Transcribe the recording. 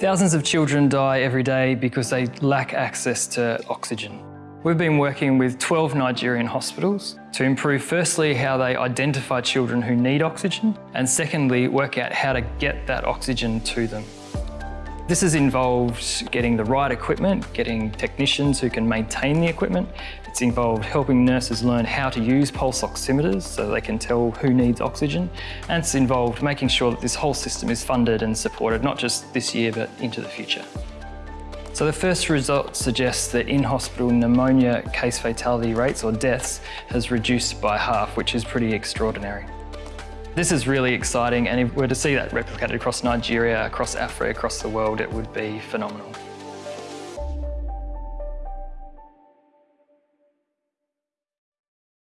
Thousands of children die every day because they lack access to oxygen. We've been working with 12 Nigerian hospitals to improve firstly how they identify children who need oxygen and secondly work out how to get that oxygen to them. This has involved getting the right equipment, getting technicians who can maintain the equipment. It's involved helping nurses learn how to use pulse oximeters so they can tell who needs oxygen. And it's involved making sure that this whole system is funded and supported, not just this year, but into the future. So the first result suggests that in-hospital pneumonia case fatality rates or deaths has reduced by half, which is pretty extraordinary. This is really exciting and if we were to see that replicated across Nigeria, across Africa, across the world, it would be phenomenal.